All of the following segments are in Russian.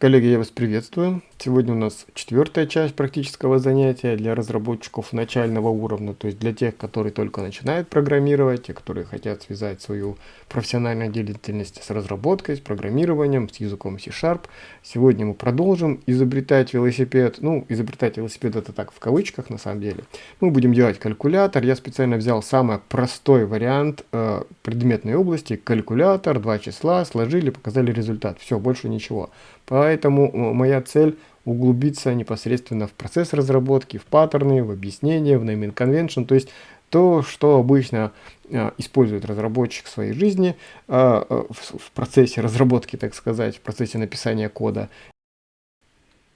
Коллеги, я вас приветствую. Сегодня у нас четвертая часть практического занятия для разработчиков начального уровня, то есть для тех, которые только начинают программировать, те, которые хотят связать свою профессиональную деятельность с разработкой, с программированием, с языком C-Sharp. Сегодня мы продолжим изобретать велосипед. Ну, изобретать велосипед это так в кавычках на самом деле. Мы будем делать калькулятор. Я специально взял самый простой вариант э, предметной области. Калькулятор, два числа, сложили, показали результат. Все, больше ничего. Поэтому моя цель углубиться непосредственно в процесс разработки, в паттерны, в объяснения, в naming convention, то есть то, что обычно э, использует разработчик в своей жизни э, в, в процессе разработки, так сказать, в процессе написания кода.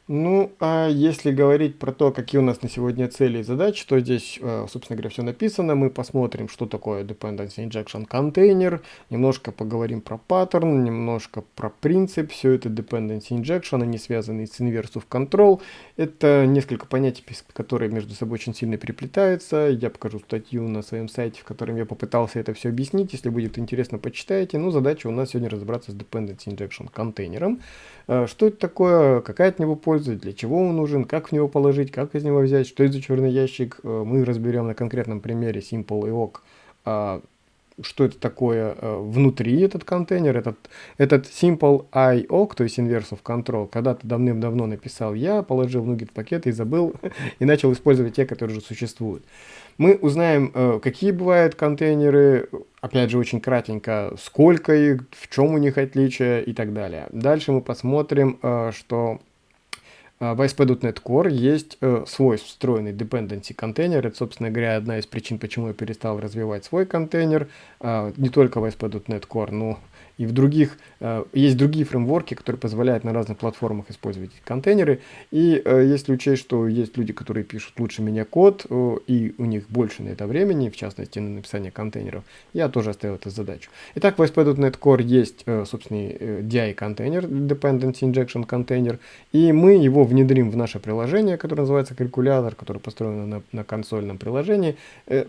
Ну, а если говорить про то, какие у нас на сегодня цели и задачи, то здесь, э, собственно говоря, все написано. Мы посмотрим, что такое Dependency Injection Container, немножко поговорим про паттерн, немножко про принцип. Все это Dependency Injection, они связаны с Inverse Control. Это несколько понятий, которые между собой очень сильно переплетаются. Я покажу статью на своем сайте, в котором я попытался это все объяснить. Если будет интересно, почитайте. Ну, задача у нас сегодня разобраться с Dependency Injection контейнером. Э, что это такое, какая от него польза, для чего он нужен, как в него положить, как из него взять, что это за черный ящик, э, мы разберем на конкретном примере Simple IOC, а, что это такое э, внутри этот контейнер, этот, этот Simple IOC, то есть Inverse of Control, когда-то давным-давно написал я, положил в Nugget пакет и забыл, и начал использовать те, которые уже существуют. Мы узнаем, э, какие бывают контейнеры, опять же, очень кратенько, сколько их, в чем у них отличия и так далее. Дальше мы посмотрим, э, что в ASP.NET Core есть свой встроенный dependency контейнер. Это, собственно говоря, одна из причин, почему я перестал развивать свой контейнер. Не только в ASP.NET Core, но и в других, э, есть другие фреймворки, которые позволяют на разных платформах использовать контейнеры. И э, если учесть, что есть люди, которые пишут лучше меня код, э, и у них больше на это времени, в частности на написание контейнеров, я тоже оставил эту задачу. Итак, в ASP.NET Core есть собственный DI контейнер, Dependency Injection контейнер, и мы его внедрим в наше приложение, которое называется калькулятор, которое построено на, на консольном приложении.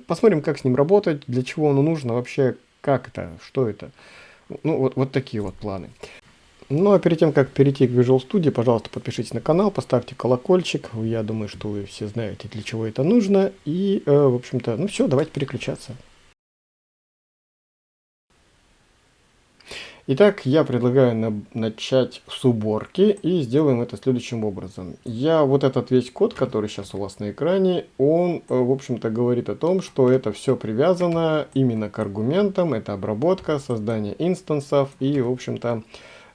Посмотрим, как с ним работать, для чего оно нужно, вообще как это, что это. Ну, вот, вот такие вот планы. Ну, а перед тем, как перейти к Visual Studio, пожалуйста, подпишитесь на канал, поставьте колокольчик. Я думаю, что вы все знаете, для чего это нужно. И, э, в общем-то, ну все, давайте переключаться. Итак, я предлагаю на начать с уборки и сделаем это следующим образом. Я вот этот весь код, который сейчас у вас на экране, он, э, в общем-то, говорит о том, что это все привязано именно к аргументам, это обработка, создание инстансов и, в общем-то,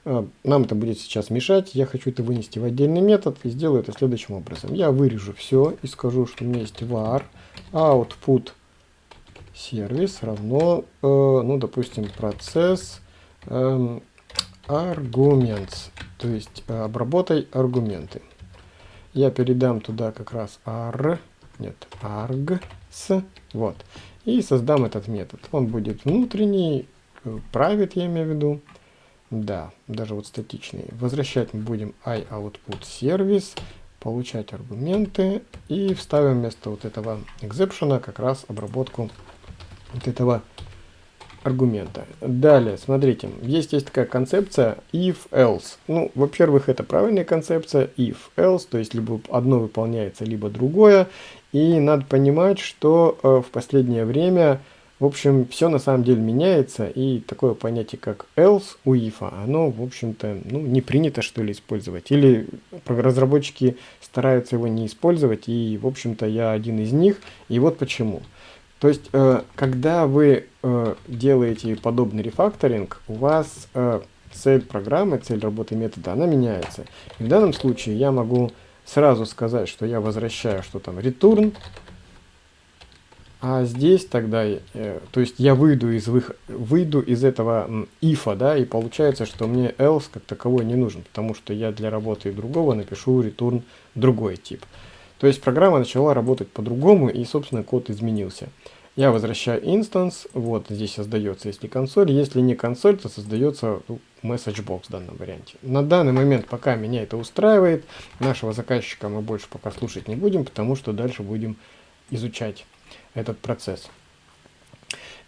э, нам это будет сейчас мешать. Я хочу это вынести в отдельный метод и сделаю это следующим образом. Я вырежу все и скажу, что у меня есть var output сервис равно, э, ну, допустим, процесс аргумент, то есть э, обработай аргументы. Я передам туда как раз ar, нет, args, вот, и создам этот метод. Он будет внутренний, э, private я имею в виду, да, даже вот статичный. Возвращать мы будем iOutput сервис, получать аргументы и вставим вместо вот этого exception как раз обработку вот этого аргумента. Далее, смотрите, есть, есть такая концепция if-else. Ну, во-первых, это правильная концепция if-else, то есть либо одно выполняется, либо другое. И надо понимать, что э, в последнее время, в общем, все на самом деле меняется, и такое понятие, как else у if, оно, в общем-то, ну, не принято, что ли, использовать. Или разработчики стараются его не использовать, и, в общем-то, я один из них, и вот почему. То есть, э, когда вы э, делаете подобный рефакторинг, у вас э, цель программы, цель работы метода, она меняется. И в данном случае я могу сразу сказать, что я возвращаю, что там return, а здесь тогда, то есть я выйду из, вых, выйду из этого if, да, и получается, что мне else как таковой не нужен, потому что я для работы другого напишу return другой тип. То есть программа начала работать по-другому, и, собственно, код изменился. Я возвращаю инстанс, вот здесь создается, если консоль, если не консоль, то создается ну, message box в данном варианте. На данный момент, пока меня это устраивает, нашего заказчика мы больше пока слушать не будем, потому что дальше будем изучать этот процесс.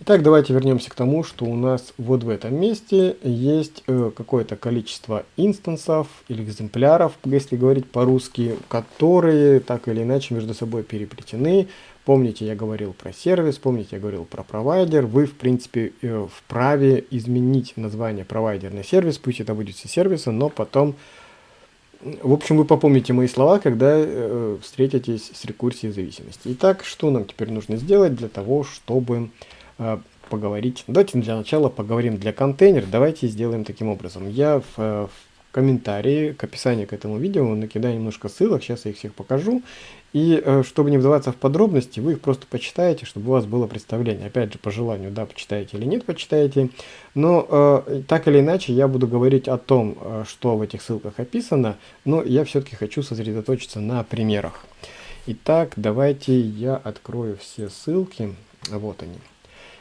Итак, давайте вернемся к тому, что у нас вот в этом месте есть э, какое-то количество инстансов или экземпляров, если говорить по-русски, которые так или иначе между собой переплетены. Помните, я говорил про сервис, помните, я говорил про провайдер. Вы, в принципе, э, вправе изменить название провайдер на сервис, пусть это будет все сервисы, но потом... В общем, вы попомните мои слова, когда э, встретитесь с рекурсией зависимости. Итак, что нам теперь нужно сделать для того, чтобы поговорить. Давайте для начала поговорим для контейнера. Давайте сделаем таким образом. Я в, э, в комментарии к описанию к этому видео накидаю немножко ссылок, сейчас я их всех покажу. И э, чтобы не вдаваться в подробности, вы их просто почитаете, чтобы у вас было представление. Опять же, по желанию, да, почитаете или нет, почитаете. Но э, так или иначе, я буду говорить о том, что в этих ссылках описано, но я все-таки хочу сосредоточиться на примерах. Итак, давайте я открою все ссылки. Вот они.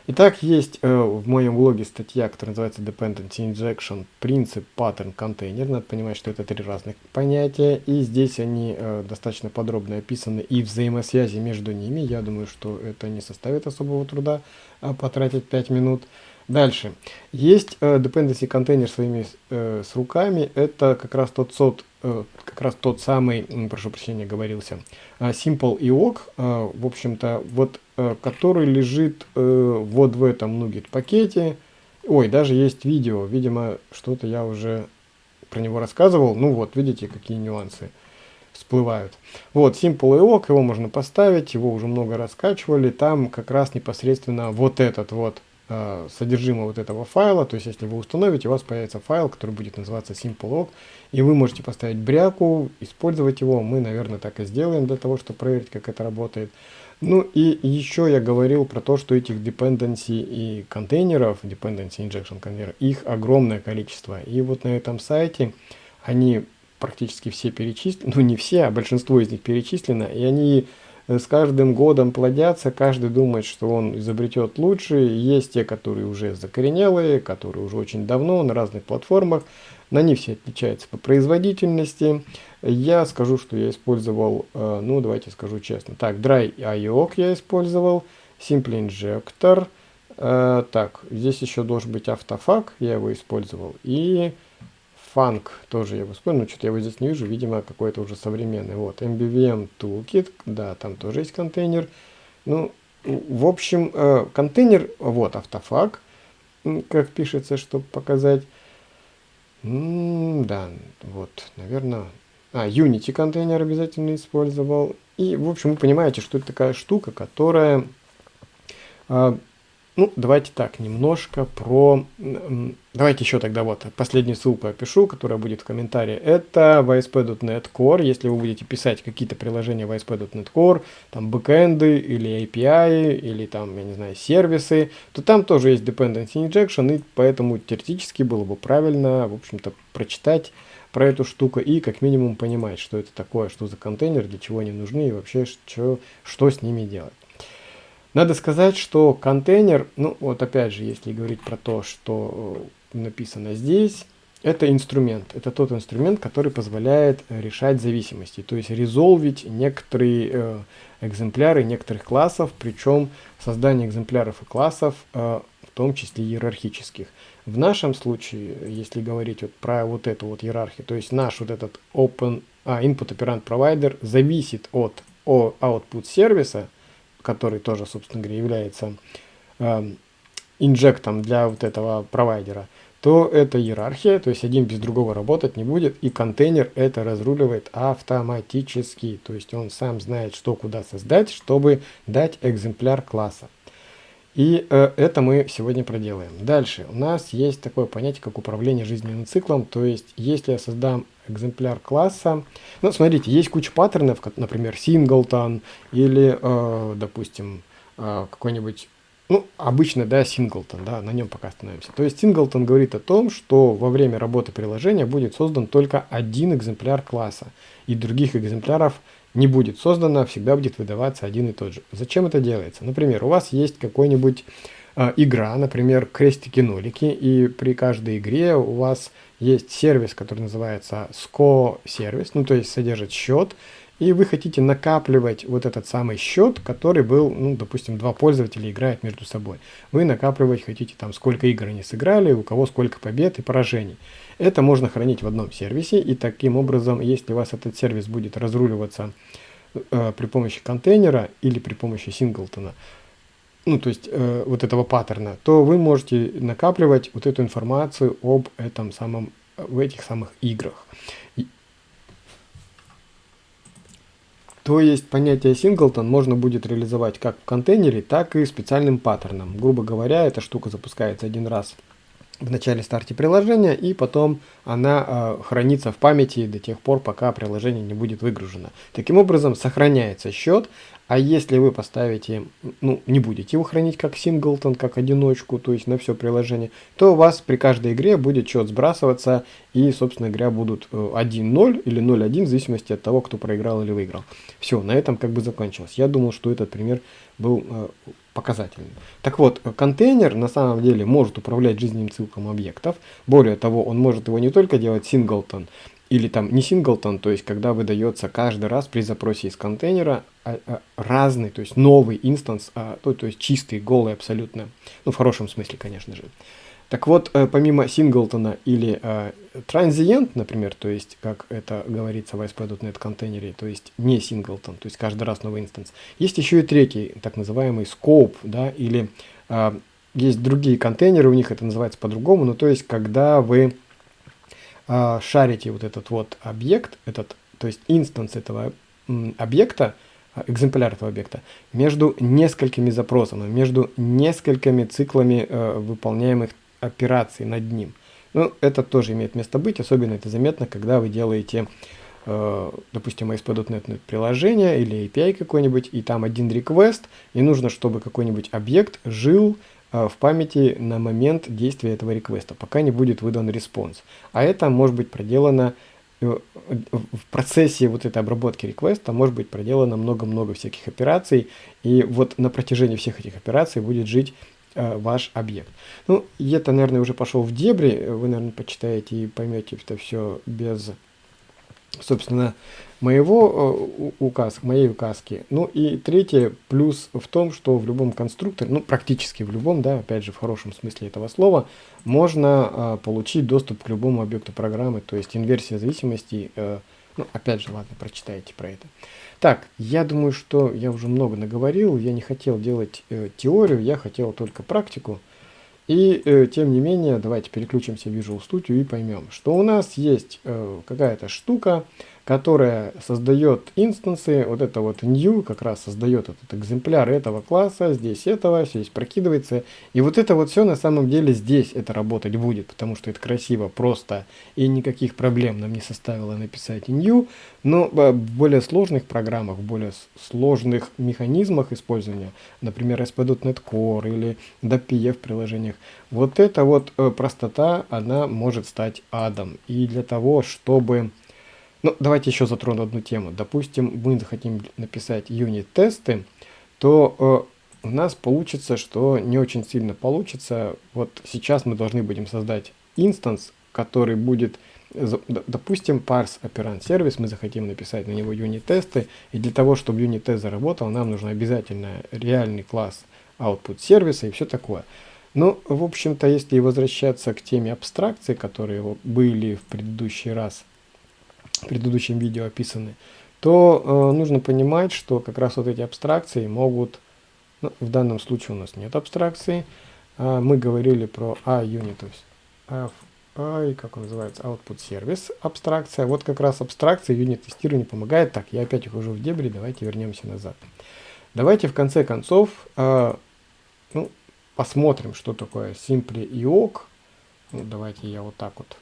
Итак, есть э, в моем блоге статья, которая называется Dependency Injection, принцип, паттерн, контейнер. Надо понимать, что это три разных понятия. И здесь они э, достаточно подробно описаны и взаимосвязи между ними. Я думаю, что это не составит особого труда э, потратить 5 минут. Дальше. Есть э, dependency контейнер своими э, с руками. Это как раз тот сот, как раз тот самый, прошу прощения, говорился, э, Simple IOC, э, в общем-то, вот, э, который лежит э, вот в этом Nugget пакете. Ой, даже есть видео, видимо, что-то я уже про него рассказывал. Ну вот, видите, какие нюансы всплывают. Вот, Simple IOC, его можно поставить, его уже много раскачивали. Там как раз непосредственно вот этот вот Э, содержимое вот этого файла, то есть если вы установите, у вас появится файл, который будет называться simple.log, и вы можете поставить бряку, использовать его, мы, наверное, так и сделаем для того, чтобы проверить, как это работает. Ну и еще я говорил про то, что этих dependency и контейнеров, dependency injection контейнеров, их огромное количество. И вот на этом сайте они практически все перечислены, ну не все, а большинство из них перечислено, и они с каждым годом плодятся, каждый думает, что он изобретет лучше. Есть те, которые уже закоренелые, которые уже очень давно на разных платформах. На них все отличаются по производительности. Я скажу, что я использовал, э, ну давайте скажу честно. Так, Dry IOC я использовал, Simple Injector. Э, так, здесь еще должен быть автофак, я его использовал. И Фанк тоже я вспомнил, что-то я его здесь не вижу, видимо, какой-то уже современный. Вот, MBVM Toolkit, да, там тоже есть контейнер. Ну, в общем, э, контейнер, вот, автофак, как пишется, чтобы показать. М да, вот, наверное... А, Unity контейнер обязательно использовал. И, в общем, вы понимаете, что это такая штука, которая э, ну, давайте так, немножко про... Давайте еще тогда вот последнюю ссылку опишу, которая будет в комментарии. Это VSP.NET Core. Если вы будете писать какие-то приложения VSP.NET Core, там бэкэнды или API, или там, я не знаю, сервисы, то там тоже есть Dependency Injection, и поэтому теоретически было бы правильно, в общем-то, прочитать про эту штуку и как минимум понимать, что это такое, что за контейнер, для чего они нужны и вообще что, что с ними делать. Надо сказать, что контейнер, ну вот опять же, если говорить про то, что э, написано здесь, это инструмент. Это тот инструмент, который позволяет решать зависимости, то есть резолвить некоторые э, экземпляры некоторых классов, причем создание экземпляров и классов, э, в том числе иерархических. В нашем случае, если говорить вот про вот эту вот иерархию, то есть наш вот этот open, а, input operand provider зависит от о, output сервиса, который тоже, собственно говоря, является э, инжектом для вот этого провайдера, то это иерархия, то есть один без другого работать не будет, и контейнер это разруливает автоматически, то есть он сам знает, что куда создать, чтобы дать экземпляр класса. И э, это мы сегодня проделаем. Дальше у нас есть такое понятие, как управление жизненным циклом, то есть если я создам экземпляр класса. Ну, смотрите, есть куча паттернов, как, например, singleton или, э, допустим, э, какой-нибудь, ну, обычно, да, singleton, да, на нем пока остановимся. То есть singleton говорит о том, что во время работы приложения будет создан только один экземпляр класса, и других экземпляров не будет создано, всегда будет выдаваться один и тот же. Зачем это делается? Например, у вас есть какой-нибудь э, игра, например, крестики-нолики, и при каждой игре у вас есть сервис, который называется SCO сервис, ну то есть содержит счет, и вы хотите накапливать вот этот самый счет, который был, ну, допустим, два пользователя играют между собой. Вы накапливать хотите там, сколько игр они сыграли, у кого сколько побед и поражений. Это можно хранить в одном сервисе, и таким образом, если у вас этот сервис будет разруливаться э, при помощи контейнера или при помощи синглтона, ну, то есть э, вот этого паттерна, то вы можете накапливать вот эту информацию об этом самом, в этих самых играх. То есть понятие singleton можно будет реализовать как в контейнере, так и специальным паттерном. Грубо говоря, эта штука запускается один раз в начале старте приложения, и потом она э, хранится в памяти до тех пор, пока приложение не будет выгружено. Таким образом, сохраняется счет, а если вы поставите, ну, не будете его хранить как синглтон, как одиночку, то есть на все приложение, то у вас при каждой игре будет счет сбрасываться, и, собственно говоря, будут 1-0 э, или 0-1, в зависимости от того, кто проиграл или выиграл. Все, на этом как бы закончилось. Я думал, что этот пример был э, показательным. Так вот, контейнер на самом деле может управлять жизненным циклом объектов. Более того, он может его не только делать синглтон, или там не синглтон, то есть когда выдается каждый раз при запросе из контейнера а, а, разный, то есть новый инстанс, а, то, то есть чистый, голый абсолютно, ну в хорошем смысле, конечно же. Так вот, э, помимо синглтона или transient, например, то есть, как это говорится в ASP.NET контейнере, то есть не синглтон, то есть каждый раз новый инстанс, есть еще и третий, так называемый scope, да, или э, есть другие контейнеры, у них это называется по-другому, но то есть, когда вы э, шарите вот этот вот объект, этот, то есть инстанс этого объекта, а, экземпляр этого объекта, между несколькими запросами, между несколькими циклами э, выполняемых операций над ним. Ну, это тоже имеет место быть, особенно это заметно, когда вы делаете, э, допустим, ASP.NET приложение или API какой-нибудь, и там один request, и нужно, чтобы какой-нибудь объект жил Э, в памяти на момент действия этого реквеста, пока не будет выдан респонс. А это может быть проделано э, в процессе вот этой обработки реквеста может быть проделано много-много всяких операций, и вот на протяжении всех этих операций будет жить ваш объект. Ну, это, наверное, уже пошел в дебри, вы, наверное, почитаете и поймете это все без собственно, моего э, указ, моей указки. Ну и третье, плюс в том, что в любом конструкторе, ну практически в любом, да, опять же в хорошем смысле этого слова, можно э, получить доступ к любому объекту программы, то есть инверсия зависимости, э, ну опять же, ладно, прочитайте про это. Так, я думаю, что я уже много наговорил, я не хотел делать э, теорию, я хотел только практику. И э, тем не менее, давайте переключимся в Visual Studio и поймем, что у нас есть э, какая-то штука, которая создает инстансы, вот это вот new как раз создает этот экземпляр этого класса, здесь этого, здесь прокидывается. И вот это вот все на самом деле здесь это работать будет, потому что это красиво, просто и никаких проблем нам не составило написать new. Но в более сложных программах, в более сложных механизмах использования, например, SP.NET Core или DPF приложениях, вот эта вот э, простота, она может стать адом. И для того, чтобы ну, давайте еще затрону одну тему. Допустим, мы захотим написать юнит-тесты, то э, у нас получится, что не очень сильно получится. Вот сейчас мы должны будем создать инстанс, который будет, допустим, parse operand сервис, мы захотим написать на него юнит-тесты, и для того, чтобы юнит-тест заработал, нам нужен обязательно реальный класс output сервиса и все такое. Ну, в общем-то, если возвращаться к теме абстракции, которые были в предыдущий раз, предыдущем видео описаны, то э, нужно понимать, что как раз вот эти абстракции могут, ну, в данном случае у нас нет абстракции, э, мы говорили про A-unit, то есть FI, как он называется, Output Service абстракция. Вот как раз абстракция юнит тестирования помогает. Так, я опять ухожу в дебри, давайте вернемся назад. Давайте в конце концов э, ну, посмотрим, что такое Simply IOC. Ну, давайте я вот так вот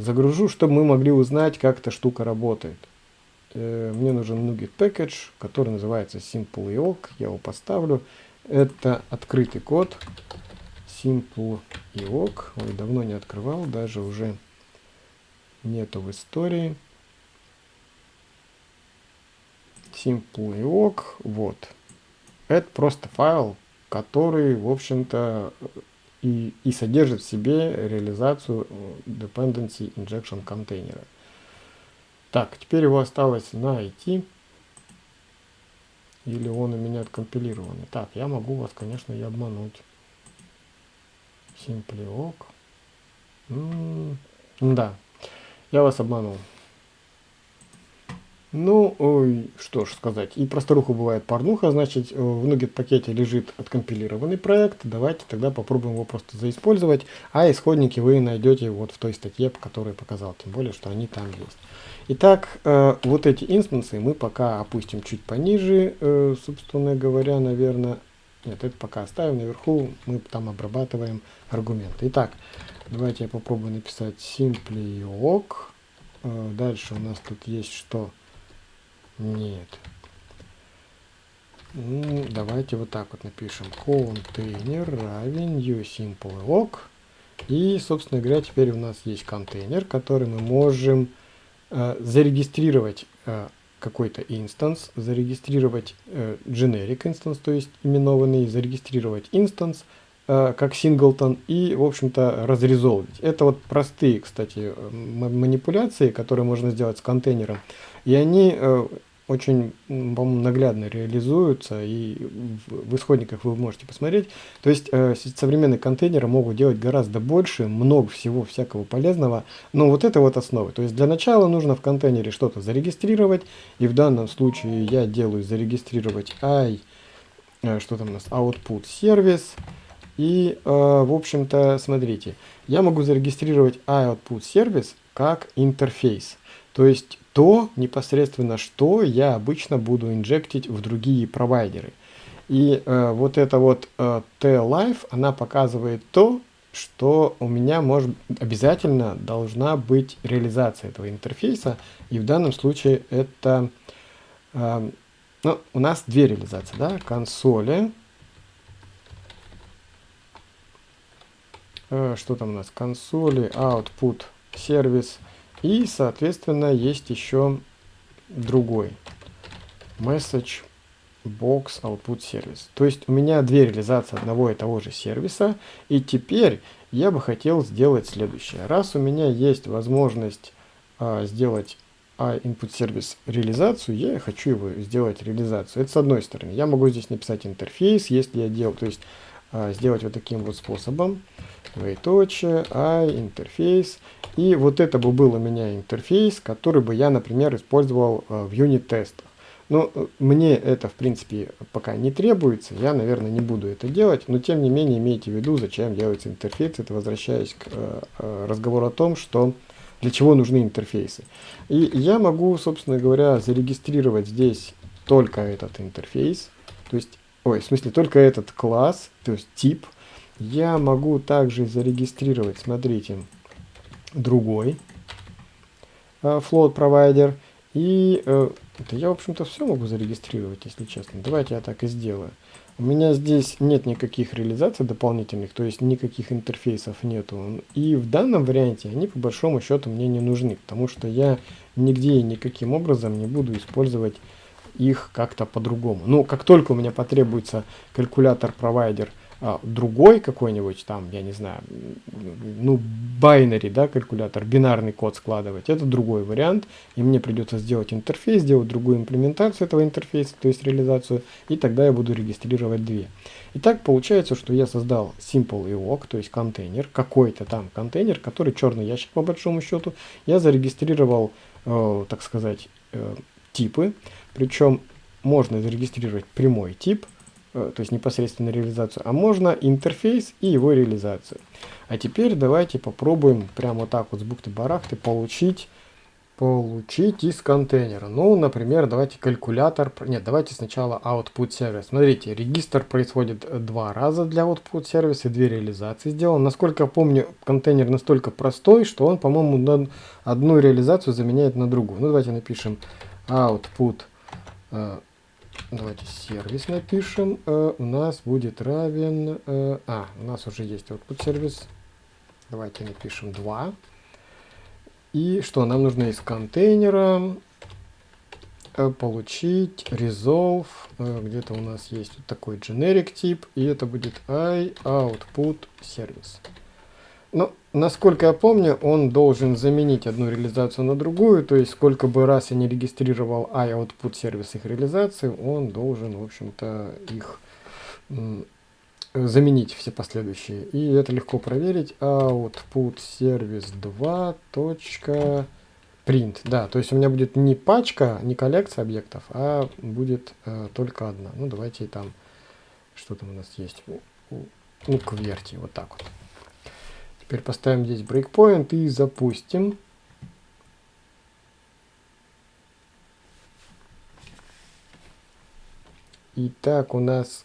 загружу, чтобы мы могли узнать, как эта штука работает. Э, мне нужен NuGet Package, который называется SimpleIOC. Я его поставлю. Это открытый код. SimpleIOC. Ой, давно не открывал, даже уже нету в истории. SimpleIOC. Вот. Это просто файл, который, в общем-то, и, и содержит в себе реализацию э, dependency injection контейнера. Так, теперь его осталось найти. Или он у меня откомпилированный. Так, я могу вас, конечно, и обмануть. Simpliok. М -м да, я вас обманул. Ну, ой, что ж сказать. И про старуху бывает порнуха, значит, э, в Nugget пакете лежит откомпилированный проект. Давайте тогда попробуем его просто заиспользовать. А исходники вы найдете вот в той статье, по которой я показал. Тем более, что они там есть. Итак, э, вот эти инстансы мы пока опустим чуть пониже, э, собственно говоря, наверное. Нет, это пока оставим наверху, мы там обрабатываем аргументы. Итак, давайте я попробую написать simply Э, дальше у нас тут есть что? Нет. Ну, давайте вот так вот напишем. Контейнер равен uSimpleOk. И, собственно говоря, теперь у нас есть контейнер, который мы можем э, зарегистрировать э, какой-то instance, зарегистрировать э, generic instance, то есть именованный, зарегистрировать instance э, как singleton и, в общем-то, разрезолвить. Это вот простые, кстати, манипуляции, которые можно сделать с контейнером. И они э, очень, по-моему, наглядно реализуются, и в, исходниках вы можете посмотреть. То есть э, современные контейнеры могут делать гораздо больше, много всего всякого полезного, но вот это вот основа. То есть для начала нужно в контейнере что-то зарегистрировать, и в данном случае я делаю зарегистрировать i, э, что там у нас, output сервис, и, э, в общем-то, смотрите, я могу зарегистрировать output сервис как интерфейс. То есть то непосредственно, что я обычно буду инжектить в другие провайдеры. И э, вот эта вот э, T-Life, она показывает то, что у меня может обязательно должна быть реализация этого интерфейса. И в данном случае это... Э, ну, у нас две реализации, да, консоли. Э, что там у нас? Консоли, output, сервис и, соответственно, есть еще другой. Message Box Output Service. То есть у меня две реализации одного и того же сервиса. И теперь я бы хотел сделать следующее. Раз у меня есть возможность а, сделать а input сервис реализацию, я хочу его сделать реализацию. Это с одной стороны. Я могу здесь написать интерфейс, если я делал, то есть а, сделать вот таким вот способом. Двоеточие, I, интерфейс. И вот это бы был у меня интерфейс, который бы я, например, использовал а, в юнит-тестах. Но э, мне это, в принципе, пока не требуется, я, наверное, не буду это делать, но тем не менее имейте в виду, зачем делается интерфейс. Это возвращаясь к э, э, разговору о том, что для чего нужны интерфейсы. И я могу, собственно говоря, зарегистрировать здесь только этот интерфейс, то есть ой, в смысле только этот класс, то есть тип, я могу также зарегистрировать, смотрите, другой э, float провайдер. И э, это я, в общем-то, все могу зарегистрировать, если честно. Давайте я так и сделаю. У меня здесь нет никаких реализаций дополнительных, то есть никаких интерфейсов нету. И в данном варианте они по большому счету мне не нужны, потому что я нигде и никаким образом не буду использовать их как-то по-другому. Ну, как только у меня потребуется калькулятор-провайдер другой какой-нибудь там, я не знаю, ну, binary, да, калькулятор, бинарный код складывать, это другой вариант, и мне придется сделать интерфейс, сделать другую имплементацию этого интерфейса, то есть реализацию, и тогда я буду регистрировать две. Итак, получается, что я создал simple EOC, то есть контейнер, какой-то там контейнер, который черный ящик по большому счету, я зарегистрировал, э, так сказать, э, типы, причем можно зарегистрировать прямой тип, то есть непосредственно реализацию, а можно интерфейс и его реализацию. А теперь давайте попробуем прямо вот так вот с бухты-барахты получить, получить из контейнера. Ну, например, давайте калькулятор, нет, давайте сначала output сервис. Смотрите, регистр происходит два раза для output сервиса, две реализации сделан. Насколько я помню, контейнер настолько простой, что он, по-моему, одну реализацию заменяет на другую. Ну, давайте напишем output Э, давайте сервис напишем. Э, у нас будет равен... Э, а, у нас уже есть output сервис. Давайте напишем 2. И что нам нужно из контейнера получить resolve. Где-то у нас есть вот такой generic тип. И это будет i output service. Ну, насколько я помню, он должен заменить одну реализацию на другую, то есть сколько бы раз я не регистрировал iOutput сервис их реализации, он должен, в общем-то, их заменить все последующие. И это легко проверить. Output сервис 2. Print. Да, то есть у меня будет не пачка, не коллекция объектов, а будет э, только одна. Ну, давайте там, что там у нас есть, ну, кверти, вот так вот. Теперь поставим здесь breakpoint и запустим. Итак, у нас,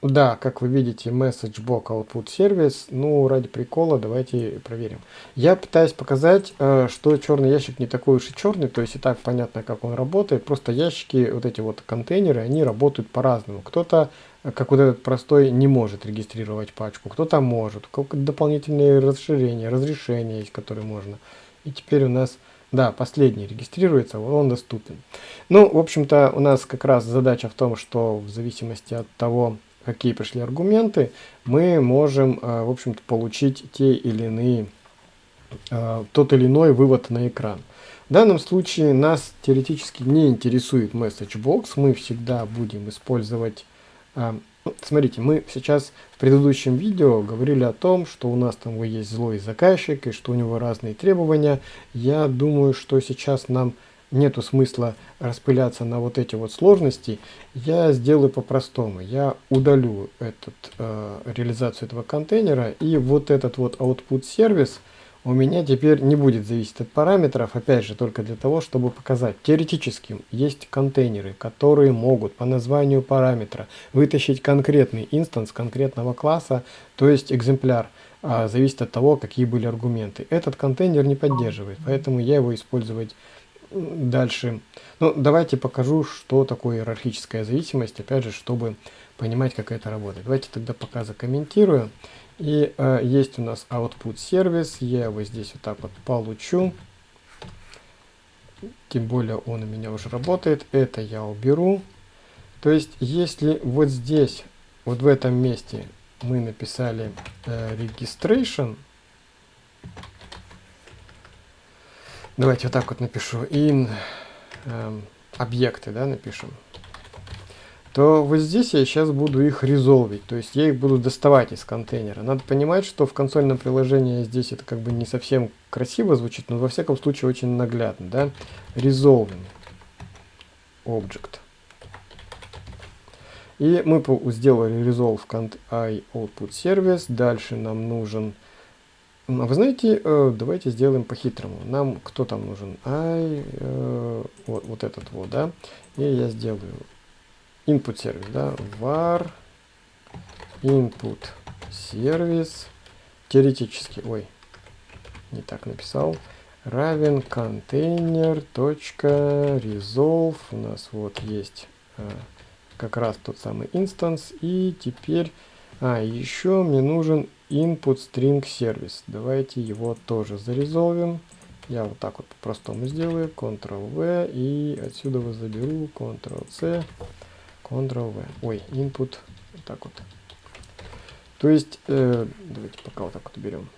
да, как вы видите, message block output service. Ну, ради прикола давайте проверим. Я пытаюсь показать, э, что черный ящик не такой уж и черный, то есть и так понятно, как он работает. Просто ящики, вот эти вот контейнеры, они работают по-разному. Кто-то как вот этот простой не может регистрировать пачку, кто-то может, дополнительные расширения, разрешения есть, которые можно. И теперь у нас, да, последний регистрируется, он доступен. Ну, в общем-то, у нас как раз задача в том, что в зависимости от того, какие пришли аргументы, мы можем, э, в общем-то, получить те или иные, э, тот или иной вывод на экран. В данном случае нас теоретически не интересует message box, мы всегда будем использовать смотрите, мы сейчас в предыдущем видео говорили о том, что у нас там есть злой заказчик и что у него разные требования. Я думаю, что сейчас нам нету смысла распыляться на вот эти вот сложности. Я сделаю по-простому. Я удалю этот, э, реализацию этого контейнера и вот этот вот output сервис – у меня теперь не будет зависеть от параметров, опять же, только для того, чтобы показать. Теоретически есть контейнеры, которые могут по названию параметра вытащить конкретный инстанс конкретного класса, то есть экземпляр, а, зависит от того, какие были аргументы. Этот контейнер не поддерживает, поэтому я его использовать дальше. Ну, давайте покажу, что такое иерархическая зависимость, опять же, чтобы понимать, как это работает. Давайте тогда пока закомментирую. И э, есть у нас output сервис, я его здесь вот так вот получу. Тем более он у меня уже работает. Это я уберу. То есть, если вот здесь, вот в этом месте мы написали э, registration, давайте вот так вот напишу, in э, объекты, да, напишем то вот здесь я сейчас буду их резолвить, то есть я их буду доставать из контейнера. Надо понимать, что в консольном приложении здесь это как бы не совсем красиво звучит, но во всяком случае очень наглядно, да. Resolving object. И мы сделали resolve i output service. Дальше нам нужен... А вы знаете, э, давайте сделаем по-хитрому. Нам кто там нужен? i, э, вот, вот этот вот, да. И я сделаю input сервис, да, var input сервис, теоретически, ой, не так написал, равен контейнер точка resolve, у нас вот есть а, как раз тот самый инстанс, и теперь, а, еще мне нужен input string сервис, давайте его тоже зарезолвим, я вот так вот по-простому сделаю, Ctrl-V, и отсюда заберу, Ctrl-C, Ctrl-V. Ой, input. Вот так вот. То есть, э, давайте пока вот так вот берем.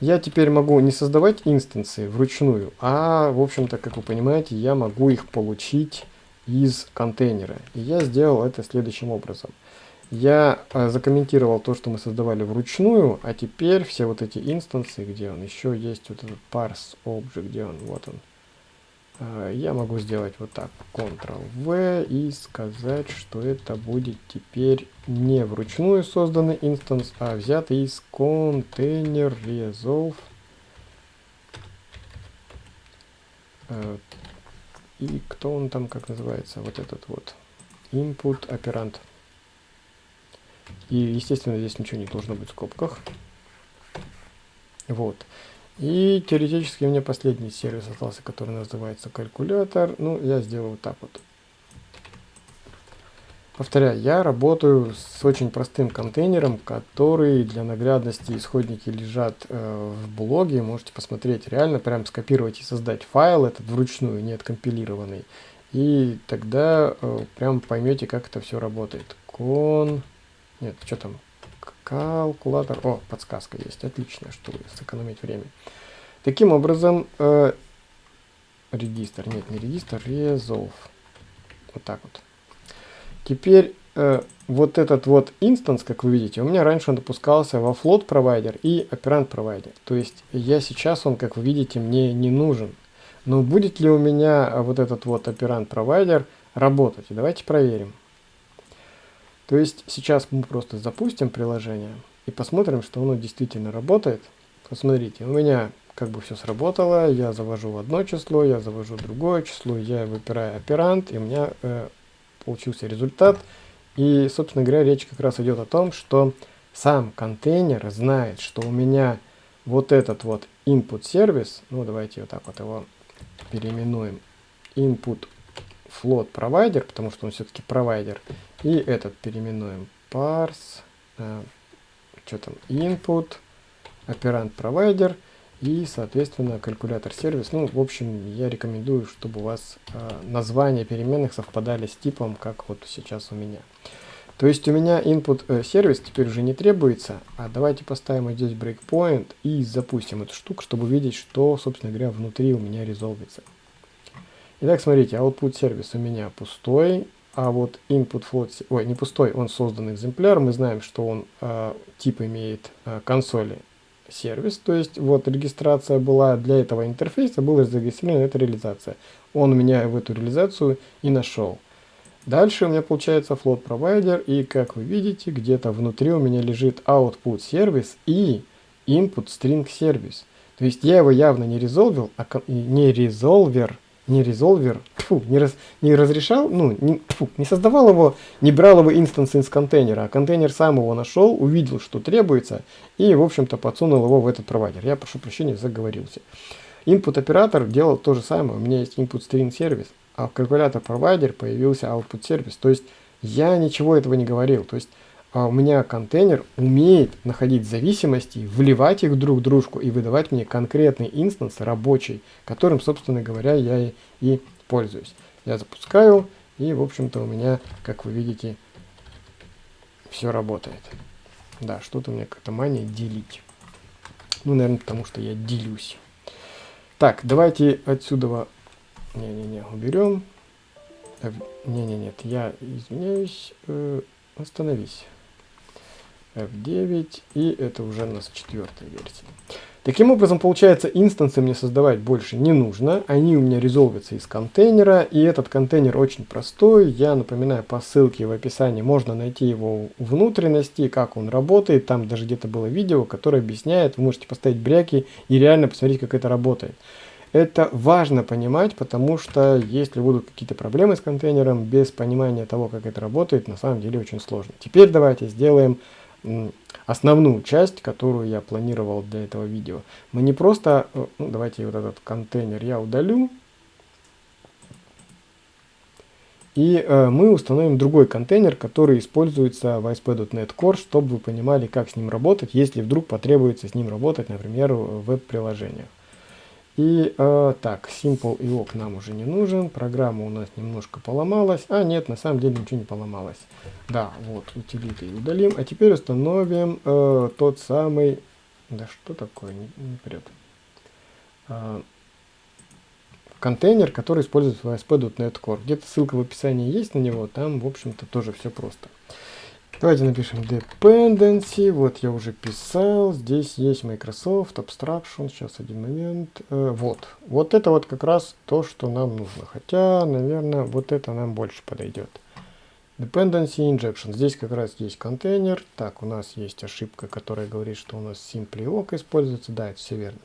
Я теперь могу не создавать инстанции вручную, а, в общем-то, как вы понимаете, я могу их получить из контейнера. И я сделал это следующим образом. Я э, закомментировал то, что мы создавали вручную, а теперь все вот эти инстанции, где он, еще есть вот этот parse object, где он, вот он, я могу сделать вот так, Ctrl-V и сказать, что это будет теперь не вручную созданный инстанс, а взятый из контейнер resolve. А, и кто он там, как называется, вот этот вот, input оперант. И, естественно, здесь ничего не должно быть в скобках. Вот. И теоретически у меня последний сервис остался, который называется калькулятор. Ну, я сделаю вот так вот. Повторяю, я работаю с очень простым контейнером, который для наглядности исходники лежат э, в блоге. Можете посмотреть, реально прям скопировать и создать файл этот вручную, не откомпилированный. И тогда э, прям поймете, как это все работает. Кон... Нет, что там? Калькулятор. О, подсказка есть, отлично, чтобы сэкономить время. Таким образом, э, регистр, нет, не регистр, resolve. Вот так вот. Теперь э, вот этот вот инстанс, как вы видите, у меня раньше он допускался во float провайдер и оперант провайдер. То есть я сейчас он, как вы видите, мне не нужен. Но будет ли у меня вот этот вот оперант провайдер работать? Давайте проверим. То есть сейчас мы просто запустим приложение и посмотрим, что оно действительно работает. Посмотрите, у меня как бы все сработало, я завожу одно число, я завожу другое число, я выбираю оперант, и у меня э, получился результат. И, собственно говоря, речь как раз идет о том, что сам контейнер знает, что у меня вот этот вот input сервис, ну давайте вот так вот его переименуем, input float provider, потому что он все-таки провайдер, и этот переименуем parse, э, что там, input, оперант провайдер, и, соответственно, калькулятор-сервис. Ну, в общем, я рекомендую, чтобы у вас э, названия переменных совпадали с типом, как вот сейчас у меня. То есть у меня input э, сервис теперь уже не требуется, а давайте поставим здесь breakpoint и запустим эту штуку, чтобы видеть, что, собственно говоря, внутри у меня резолвится. Итак, смотрите, output сервис у меня пустой, а вот input float, ой, не пустой, он создан экземпляр, мы знаем, что он э, тип имеет э, консоли сервис, то есть вот регистрация была для этого интерфейса, была зарегистрирована эта реализация. Он меня в эту реализацию и нашел. Дальше у меня получается float provider, и как вы видите, где-то внутри у меня лежит output сервис и input string сервис. То есть я его явно не резолвил, а не резолвер, не резолвер, фу, не, раз, не разрешал, ну, не, фу, не создавал его, не брал его instance из контейнера, а контейнер сам его нашел, увидел, что требуется, и, в общем-то, подсунул его в этот провайдер. Я прошу прощения, заговорился. Input оператор делал то же самое, у меня есть input string сервис, а в калькулятор провайдер появился output сервис. То есть я ничего этого не говорил. То есть а у меня контейнер умеет находить зависимости, вливать их друг в дружку и выдавать мне конкретный instance рабочий, которым, собственно говоря, я и, и пользуюсь. Я запускаю, и, в общем-то, у меня, как вы видите, все работает. Да, что-то у меня какая-то мания делить. Ну, наверное, потому что я делюсь. Так, давайте отсюда... Не-не-не, уберем. Не-не, нет, я извиняюсь. Э, остановись. F9, и это уже у нас четвертая версия. Таким образом, получается, инстансы мне создавать больше не нужно, они у меня резолвятся из контейнера, и этот контейнер очень простой, я напоминаю, по ссылке в описании можно найти его внутренности, как он работает, там даже где-то было видео, которое объясняет, вы можете поставить бряки и реально посмотреть, как это работает. Это важно понимать, потому что если будут какие-то проблемы с контейнером, без понимания того, как это работает, на самом деле очень сложно. Теперь давайте сделаем основную часть, которую я планировал для этого видео. Мы не просто, э, ну, давайте вот этот контейнер я удалю, и э, мы установим другой контейнер, который используется в ASP.NET Core, чтобы вы понимали, как с ним работать, если вдруг потребуется с ним работать, например, в веб-приложениях. И э, так, Simple IO нам уже не нужен, программа у нас немножко поломалась, а нет, на самом деле ничего не поломалось. Да, вот, утилиты удалим, а теперь установим э, тот самый, да что такое, не, не прет, э, контейнер, который используется в ASP.NET Core. Где-то ссылка в описании есть на него, там, в общем-то, тоже все просто. Давайте напишем dependency. Вот я уже писал. Здесь есть Microsoft Abstraction. Сейчас один момент. Э, вот. Вот это вот как раз то, что нам нужно. Хотя, наверное, вот это нам больше подойдет. Dependency Injection. Здесь как раз есть контейнер. Так, у нас есть ошибка, которая говорит, что у нас Simply Awk используется. Да, это все верно.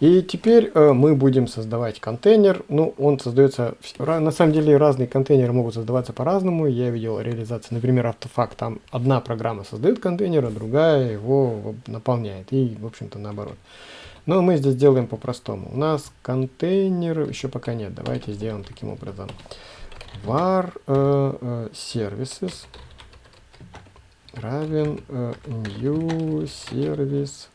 И теперь э, мы будем создавать контейнер. Ну, он создается... На самом деле разные контейнеры могут создаваться по-разному. Я видел реализацию, например, автофакт. Там одна программа создает контейнер, а другая его наполняет. И, в общем-то, наоборот. Но мы здесь делаем по-простому. У нас контейнер еще пока нет. Давайте сделаем таким образом var uh, uh, services равен uh, new service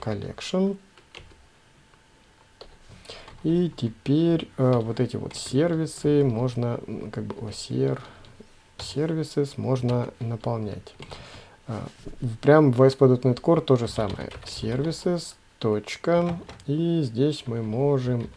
collection. И теперь э, вот эти вот сервисы можно как бы OCR services можно наполнять. А, прям в ASP.NET Core то же самое. Services, точка, и здесь мы можем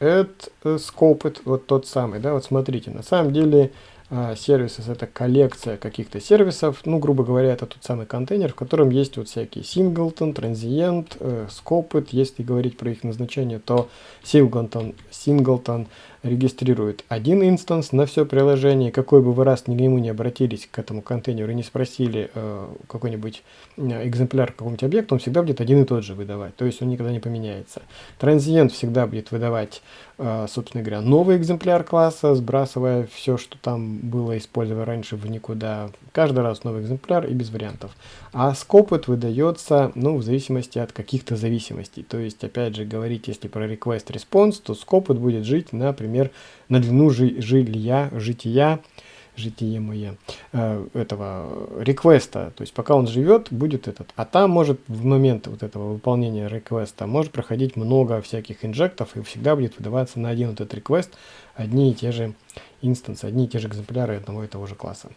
add scope, вот тот самый, да, вот смотрите, на самом деле а, services это коллекция каких-то сервисов, ну, грубо говоря, это тот самый контейнер, в котором есть вот всякие singleton, transient, э, scoped, если говорить про их назначение, то singleton, singleton регистрирует один инстанс на все приложение. Какой бы вы раз ни ему не обратились к этому контейнеру и не спросили э, какой-нибудь э, экземпляр какого-нибудь объекта, он всегда будет один и тот же выдавать. То есть он никогда не поменяется. Транзиент всегда будет выдавать, э, собственно говоря, новый экземпляр класса, сбрасывая все, что там было использовано раньше в никуда. Каждый раз новый экземпляр и без вариантов. А скопот выдается, ну, в зависимости от каких-то зависимостей. То есть, опять же, говорить, если про request response, то скопот будет жить, например, на длину жи жилья, жития, житие мое, э, этого реквеста. То есть пока он живет, будет этот. А там может в момент вот этого выполнения реквеста может проходить много всяких инжектов и всегда будет выдаваться на один вот этот реквест одни и те же инстансы, одни и те же экземпляры одного и того же класса.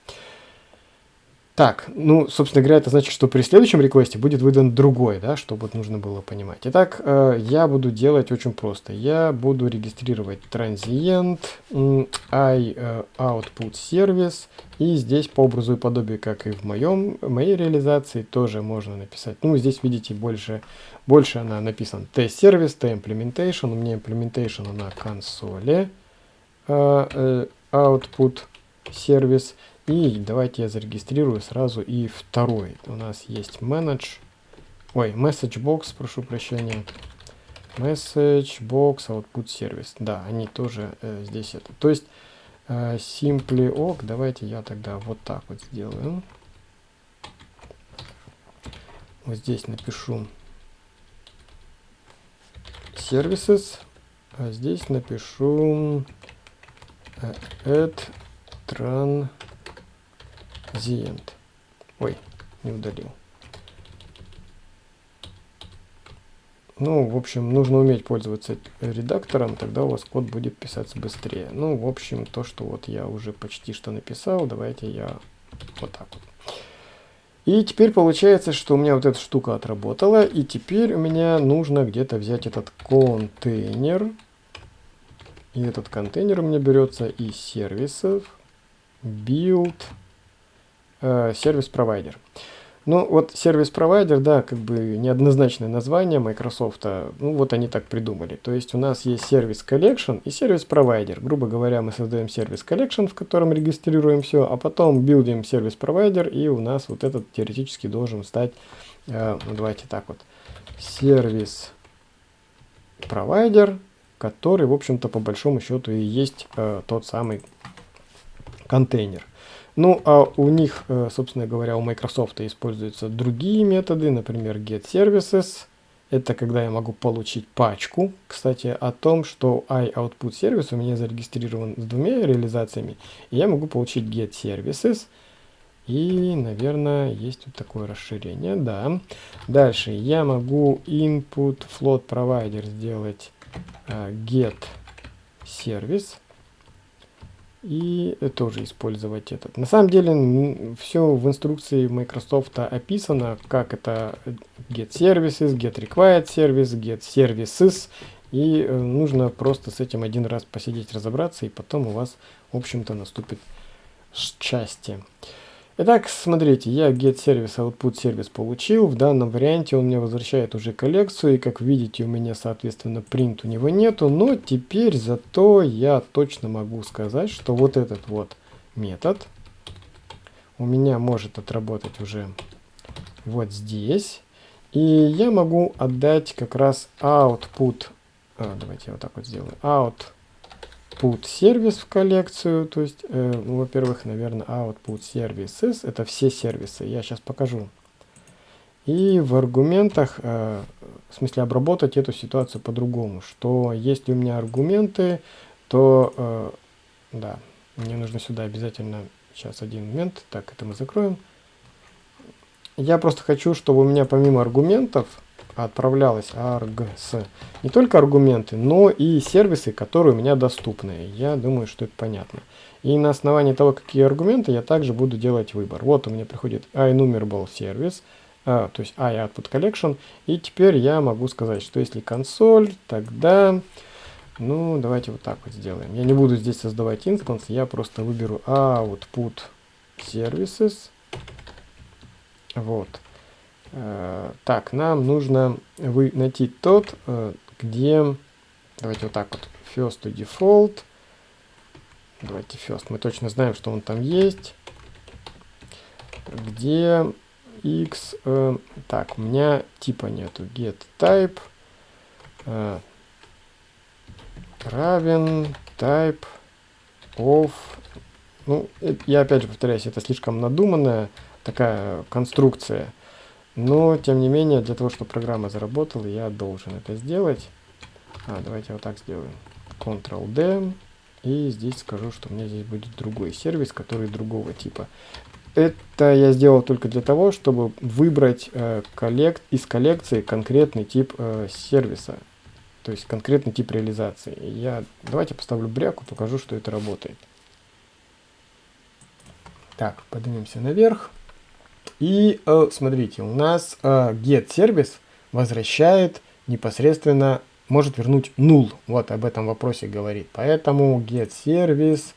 Так, ну, собственно говоря, это значит, что при следующем реквесте будет выдан другой, да, что вот нужно было понимать. Итак, э, я буду делать очень просто. Я буду регистрировать transient i э, output service, и здесь по образу и подобию, как и в моем, моей реализации, тоже можно написать. Ну, здесь, видите, больше, больше она написан t-сервис, t-implementation, у меня implementation на консоли, э, э, output сервис, и давайте я зарегистрирую сразу и второй. У нас есть manage, ой, message box, прошу прощения. Message box output service. Да, они тоже э, здесь это. То есть э, simply ok, давайте я тогда вот так вот сделаю. Вот здесь напишу services, а здесь напишу э, add tran the end. Ой, не удалил. Ну, в общем, нужно уметь пользоваться редактором, тогда у вас код будет писаться быстрее. Ну, в общем, то, что вот я уже почти что написал, давайте я вот так вот. И теперь получается, что у меня вот эта штука отработала, и теперь у меня нужно где-то взять этот контейнер. И этот контейнер у меня берется из сервисов build Э, сервис-провайдер. Ну, вот сервис-провайдер, да, как бы неоднозначное название Microsoft, ну, вот они так придумали. То есть у нас есть сервис collection и сервис-провайдер. Грубо говоря, мы создаем сервис collection, в котором регистрируем все, а потом билдим сервис-провайдер, и у нас вот этот теоретически должен стать, э, ну, давайте так вот, сервис-провайдер, который, в общем-то, по большому счету и есть э, тот самый контейнер. Ну, а у них, э, собственно говоря, у Microsoft используются другие методы, например, getServices. Это когда я могу получить пачку. Кстати, о том, что iOutput сервис у меня зарегистрирован с двумя реализациями. И я могу получить getServices. И, наверное, есть вот такое расширение, да. Дальше я могу input float provider сделать uh, get service и тоже использовать этот. На самом деле все в инструкции Microsoft описано, как это get services, get required service, get services. И э, нужно просто с этим один раз посидеть, разобраться, и потом у вас, в общем-то, наступит счастье. Итак, смотрите, я getService output сервис получил. В данном варианте он мне возвращает уже коллекцию. И как видите, у меня, соответственно, print у него нету. Но теперь зато я точно могу сказать, что вот этот вот метод у меня может отработать уже вот здесь. И я могу отдать как раз output. А, давайте я вот так вот сделаю. Out output сервис в коллекцию, то есть, э, ну, во-первых, наверное, output services, это все сервисы, я сейчас покажу. И в аргументах, э, в смысле обработать эту ситуацию по-другому, что если у меня аргументы, то, э, да, мне нужно сюда обязательно, сейчас один момент, так, это мы закроем. Я просто хочу, чтобы у меня помимо аргументов, отправлялась args не только аргументы, но и сервисы, которые у меня доступны. Я думаю, что это понятно. И на основании того, какие аргументы, я также буду делать выбор. Вот у меня приходит iNumerable service, а, то есть iOutput collection. И теперь я могу сказать, что если консоль, тогда... Ну, давайте вот так вот сделаем. Я не буду здесь создавать инстанс, я просто выберу output services. Вот. Э, так, нам нужно вы, найти тот, э, где... Давайте вот так вот. First to default. Давайте first. Мы точно знаем, что он там есть. Где x... Э, так, у меня типа нету. Get type э, равен type of... Ну, я опять же повторяюсь, это слишком надуманная такая конструкция. Но, тем не менее, для того, чтобы программа заработала, я должен это сделать. А, давайте вот так сделаем. Ctrl-D. И здесь скажу, что у меня здесь будет другой сервис, который другого типа. Это я сделал только для того, чтобы выбрать э, коллект, из коллекции конкретный тип э, сервиса. То есть конкретный тип реализации. Я, давайте поставлю бряку, покажу, что это работает. Так, поднимемся наверх. И э, смотрите, у нас э, get сервис возвращает непосредственно, может вернуть null. Вот об этом вопросе говорит. Поэтому get сервис,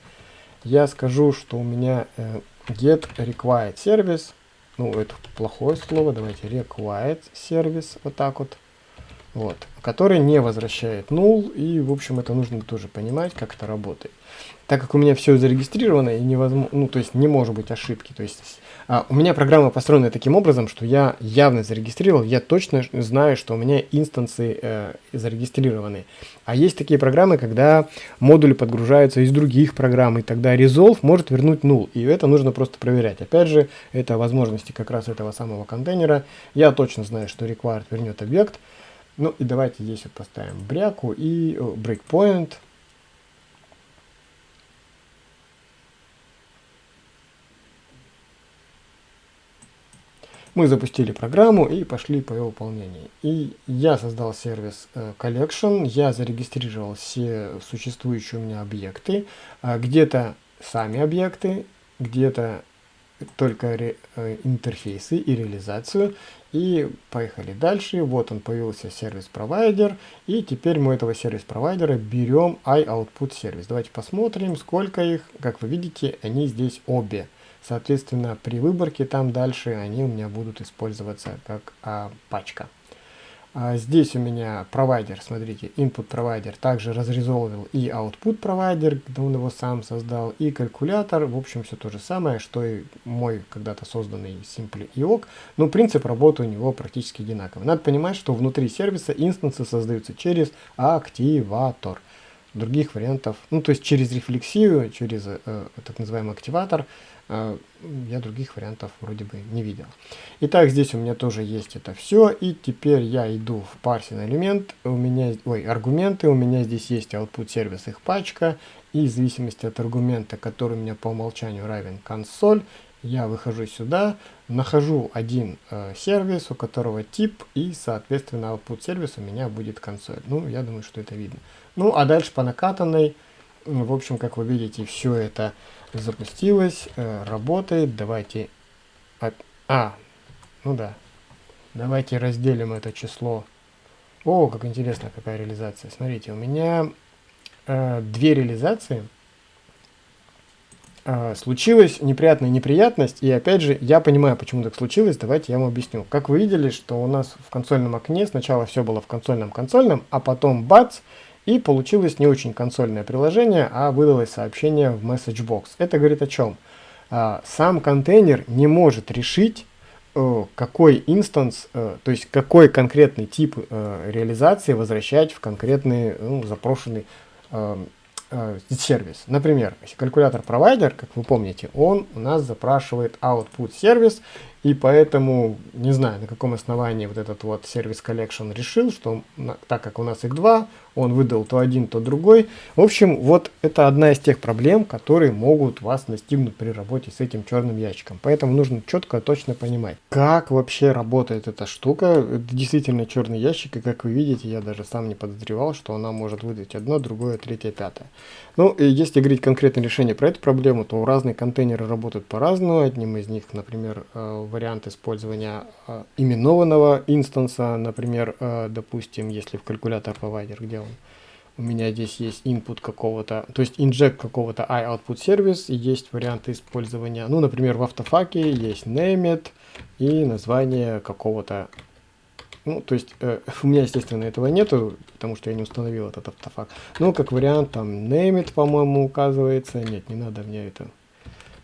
я скажу, что у меня э, get required service, ну это плохое слово, давайте required service, вот так вот вот, который не возвращает null, и, в общем, это нужно тоже понимать, как это работает. Так как у меня все зарегистрировано, и невозможно, ну, то есть не может быть ошибки, то есть а, у меня программа построена таким образом, что я явно зарегистрировал, я точно знаю, что у меня инстансы э, зарегистрированы. А есть такие программы, когда модули подгружаются из других программ, и тогда resolve может вернуть null, и это нужно просто проверять. Опять же, это возможности как раз этого самого контейнера. Я точно знаю, что required вернет объект, ну и давайте здесь вот поставим бряку и о, breakpoint. Мы запустили программу и пошли по ее выполнению. И я создал сервис э, Collection, я зарегистрировал все существующие у меня объекты, э, где-то сами объекты, где-то только э, интерфейсы и реализацию. И поехали дальше. Вот он появился сервис-провайдер. И теперь мы этого сервис-провайдера берем iOutput сервис. Давайте посмотрим, сколько их. Как вы видите, они здесь обе. Соответственно, при выборке там дальше они у меня будут использоваться как а, пачка. А здесь у меня провайдер, смотрите, input провайдер также разрезовывал и output провайдер, когда он его сам создал, и калькулятор, в общем, все то же самое, что и мой когда-то созданный Simple IOC, но принцип работы у него практически одинаковый. Надо понимать, что внутри сервиса инстансы создаются через активатор. Других вариантов, ну то есть через рефлексию, через э, так называемый активатор, а, я других вариантов вроде бы не видел. Итак, здесь у меня тоже есть это все. И теперь я иду в парсин элемент. У меня, ой, аргументы. У меня здесь есть output сервис их пачка. И в зависимости от аргумента, который у меня по умолчанию равен консоль, я выхожу сюда, нахожу один э, сервис, у которого тип, и, соответственно, output сервис у меня будет консоль. Ну, я думаю, что это видно. Ну, а дальше по накатанной, в общем, как вы видите, все это запустилось, э, работает. Давайте... А, ну да. Давайте разделим это число. О, как интересно, какая реализация. Смотрите, у меня э, две реализации. Э, случилась неприятная неприятность, и опять же, я понимаю, почему так случилось, давайте я вам объясню. Как вы видели, что у нас в консольном окне сначала все было в консольном-консольном, а потом бац, и получилось не очень консольное приложение, а выдалось сообщение в MessageBox. Это говорит о чем? А, сам контейнер не может решить, э, какой инстанс, э, то есть какой конкретный тип э, реализации возвращать в конкретный ну, запрошенный сервис. Например, если калькулятор провайдер, как вы помните, он у нас запрашивает output сервис, И поэтому, не знаю, на каком основании вот этот вот сервис collection решил, что так как у нас их два, он выдал то один, то другой. В общем, вот это одна из тех проблем, которые могут вас настигнуть при работе с этим черным ящиком. Поэтому нужно четко, точно понимать, как вообще работает эта штука. Это действительно черный ящик, и как вы видите, я даже сам не подозревал, что она может выдать одно, другое, третье, пятое. Ну, и если говорить конкретное решение про эту проблему, то разные контейнеры работают по-разному. Одним из них, например, э, вариант использования э, именованного инстанса, например, э, допустим, если в калькулятор провайдер, где он у меня здесь есть input какого-то, то есть inject какого-то iOutput сервис, и есть варианты использования, ну, например, в автофаке есть named и название какого-то ну, то есть, э, у меня, естественно, этого нету, потому что я не установил этот автофак. Ну, как вариант, там, name it, по-моему, указывается. Нет, не надо мне это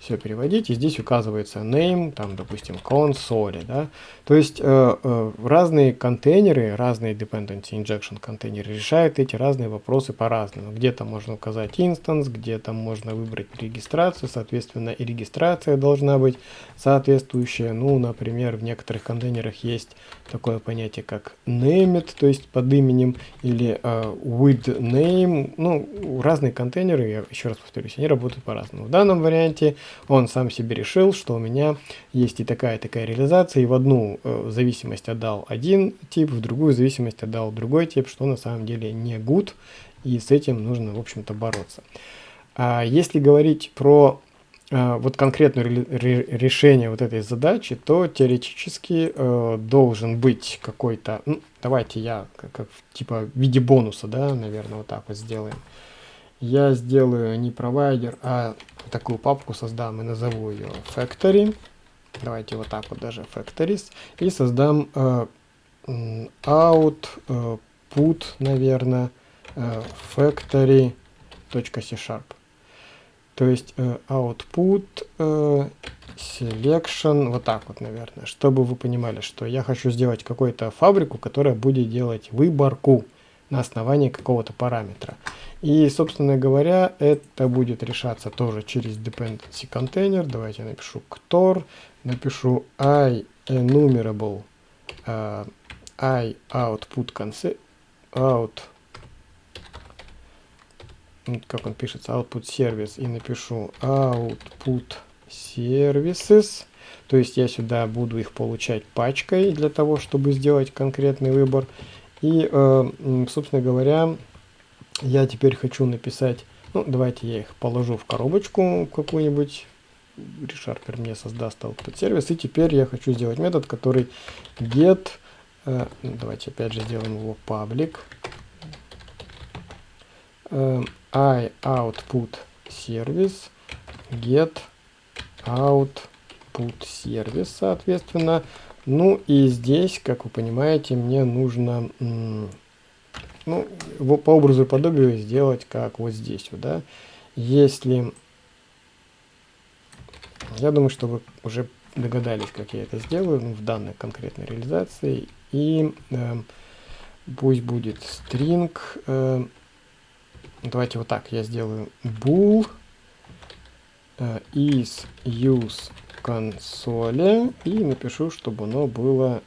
все переводить, и здесь указывается name, там, допустим, console, да, то есть э, э, разные контейнеры, разные dependency injection контейнеры решают эти разные вопросы по-разному. Где-то можно указать instance, где-то можно выбрать регистрацию, соответственно, и регистрация должна быть соответствующая. Ну, например, в некоторых контейнерах есть такое понятие, как named, то есть под именем, или э, with name, ну, разные контейнеры, я еще раз повторюсь, они работают по-разному. В данном варианте он сам себе решил, что у меня есть и такая такая реализация, и в одну э, зависимость отдал один тип, в другую зависимость отдал другой тип, что на самом деле не good, и с этим нужно, в общем-то, бороться. А если говорить про э, вот конкретное решение вот этой задачи, то теоретически э, должен быть какой-то, ну, давайте я как, как типа в виде бонуса, да, наверное, вот так вот сделаем я сделаю не провайдер, а такую папку создам и назову ее factory. Давайте вот так вот даже factories. И создам э, out, э, наверное, э, factory.c-sharp. То есть э, output э, selection, вот так вот, наверное, чтобы вы понимали, что я хочу сделать какую-то фабрику, которая будет делать выборку на основании какого-то параметра. И, собственно говоря, это будет решаться тоже через dependency container. Давайте напишу ktор, напишу i enumerable uh, i output concept out как он пишется, output service, и напишу output services. То есть я сюда буду их получать пачкой для того, чтобы сделать конкретный выбор. И, э, собственно говоря, я теперь хочу написать, ну, давайте я их положу в коробочку какую-нибудь. ReSharper мне создаст output сервис. И теперь я хочу сделать метод, который get, э, ну, давайте опять же сделаем его public, э, i output service get output service, соответственно. Ну и здесь, как вы понимаете, мне нужно ну, по образу и подобию сделать как вот здесь да. Если, я думаю, что вы уже догадались, как я это сделаю ну, в данной конкретной реализации. И э, пусть будет string, э, давайте вот так, я сделаю bool э, is use консоли и напишу, чтобы оно было,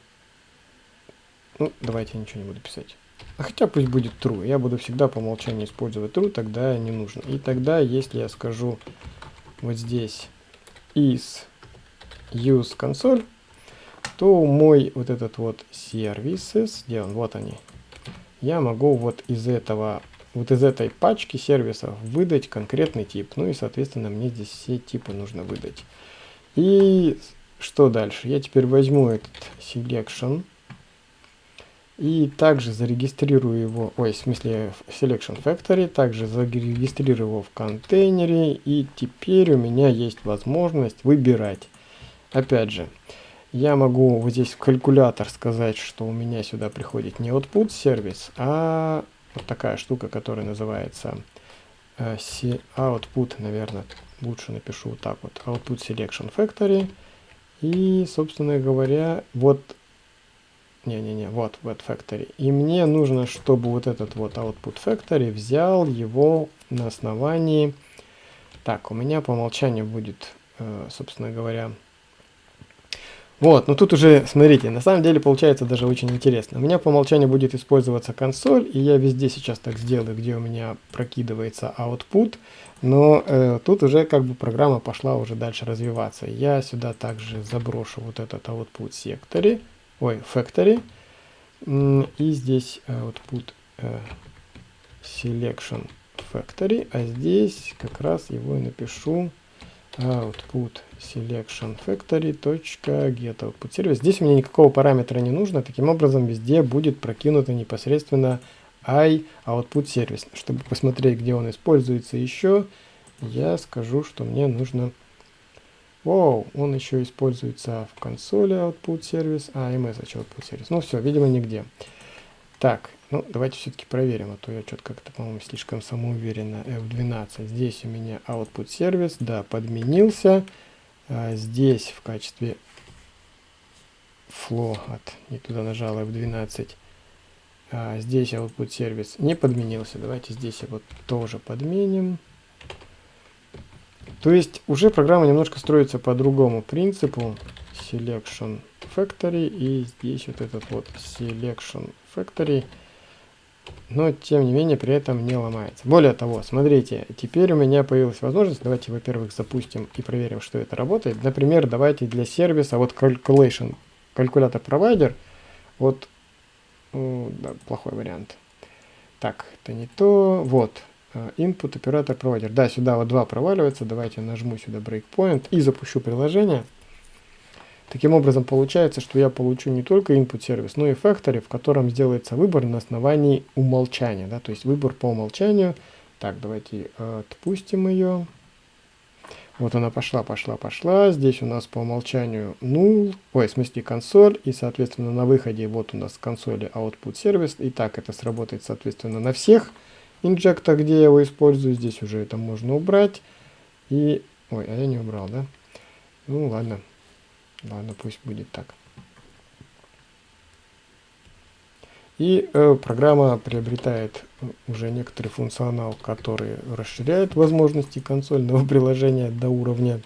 ну, давайте я ничего не буду писать. А хотя пусть будет true. Я буду всегда по умолчанию использовать true, тогда не нужно. И тогда, если я скажу вот здесь is use console, то мой вот этот вот services, где он, вот они, я могу вот из этого, вот из этой пачки сервисов выдать конкретный тип. Ну и, соответственно, мне здесь все типы нужно выдать. И что дальше? Я теперь возьму этот selection, и также зарегистрирую его, ой, в смысле Selection Factory, также зарегистрирую его в контейнере. И теперь у меня есть возможность выбирать. Опять же, я могу вот здесь в калькулятор сказать, что у меня сюда приходит не output сервис, а вот такая штука, которая называется э, output, наверное, лучше напишу вот так вот, output selection factory. И, собственно говоря, вот не-не-не, вот вот factory. И мне нужно, чтобы вот этот вот output factory взял его на основании... Так, у меня по умолчанию будет, э, собственно говоря, Вот, но тут уже, смотрите, на самом деле получается даже очень интересно. У меня по умолчанию будет использоваться консоль, и я везде сейчас так сделаю, где у меня прокидывается output, но э, тут уже как бы программа пошла уже дальше развиваться. Я сюда также заброшу вот этот output sectory, ой, factory, и здесь output э, selection factory, а здесь как раз его напишу output selection factory get output service. Здесь меня никакого параметра не нужно, таким образом везде будет прокинуто непосредственно i output service. Чтобы посмотреть, где он используется еще, я скажу, что мне нужно... Воу, он еще используется в консоли output service, а message output service. Ну все, видимо, нигде. Так, ну, давайте все-таки проверим, а то я что-то как-то, по-моему, слишком самоуверенно. F12. Здесь у меня output сервис, да, подменился. А здесь в качестве flow от, не туда нажал F12. А здесь output сервис не подменился. Давайте здесь его тоже подменим. То есть уже программа немножко строится по другому принципу. Selection Factory и здесь вот этот вот Selection Factory но тем не менее при этом не ломается. Более того, смотрите, теперь у меня появилась возможность, давайте, во-первых, запустим и проверим, что это работает. Например, давайте для сервиса, вот Calculation, калькулятор провайдер, вот, да, плохой вариант. Так, это не то, вот, э, input оператор провайдер. Да, сюда вот два проваливается, давайте нажму сюда breakpoint и запущу приложение. Таким образом, получается, что я получу не только input сервис, но и factory, в котором сделается выбор на основании умолчания. Да, то есть выбор по умолчанию. Так, давайте отпустим ее. Вот она пошла, пошла, пошла. Здесь у нас по умолчанию null, ой, в смысле консоль. И, соответственно, на выходе вот у нас консоли output сервис. И так это сработает, соответственно, на всех инжектах, где я его использую. Здесь уже это можно убрать. И, ой, а я не убрал, да? Ну, ладно. Ладно, пусть будет так. И э, программа приобретает уже некоторый функционал, который расширяет возможности консольного приложения до уровня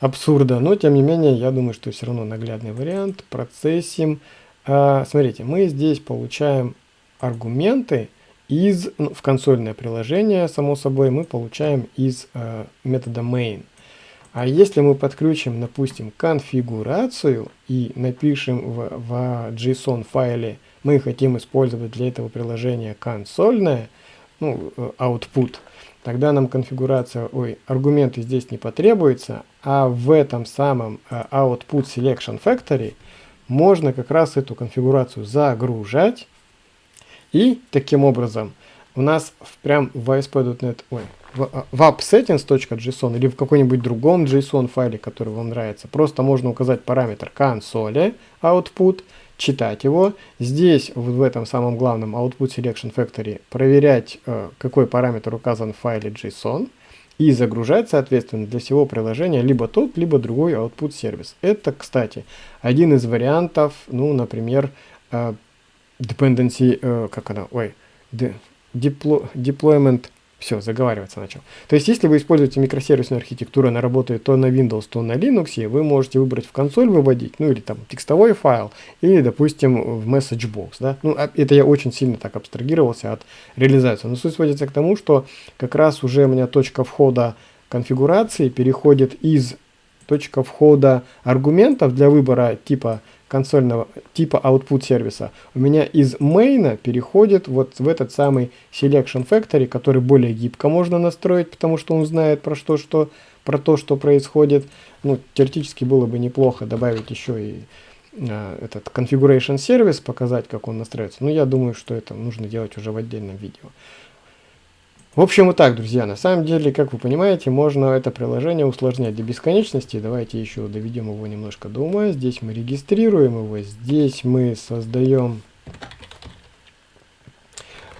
абсурда. Но, тем не менее, я думаю, что все равно наглядный вариант. Процессим. Э, смотрите, мы здесь получаем аргументы из, ну, в консольное приложение, само собой, мы получаем из э, метода main. А если мы подключим, допустим, конфигурацию и напишем в, в JSON файле, мы хотим использовать для этого приложения консольное, ну, э, output, тогда нам конфигурация, ой, аргументы здесь не потребуется, а в этом самом э, output selection factory можно как раз эту конфигурацию загружать, и таким образом у нас прям в ASP.NET, ой, в, в appsettings.json или в какой-нибудь другом JSON файле, который вам нравится, просто можно указать параметр консоли output, читать его. Здесь, в этом самом главном output selection factory, проверять, э, какой параметр указан в файле JSON и загружать, соответственно, для всего приложения либо тот, либо другой output сервис. Это, кстати, один из вариантов, ну, например, э, dependency, э, как она, ой, deployment все, заговариваться начал. То есть, если вы используете микросервисную архитектуру, она работает то на Windows, то на Linux, вы можете выбрать в консоль выводить, ну или там текстовой файл, или, допустим, в MessageBox. Да? Ну, а, это я очень сильно так абстрагировался от реализации. Но суть сводится к тому, что как раз уже у меня точка входа конфигурации переходит из точка входа аргументов для выбора типа консольного типа output сервиса у меня из main переходит вот в этот самый selection factory, который более гибко можно настроить, потому что он знает про что, что про то, что происходит. Ну, теоретически было бы неплохо добавить еще и э, этот configuration сервис, показать, как он настраивается. Но я думаю, что это нужно делать уже в отдельном видео. В общем, вот так, друзья. На самом деле, как вы понимаете, можно это приложение усложнять до бесконечности. Давайте еще доведем его немножко до ума. Здесь мы регистрируем его. Здесь мы создаем...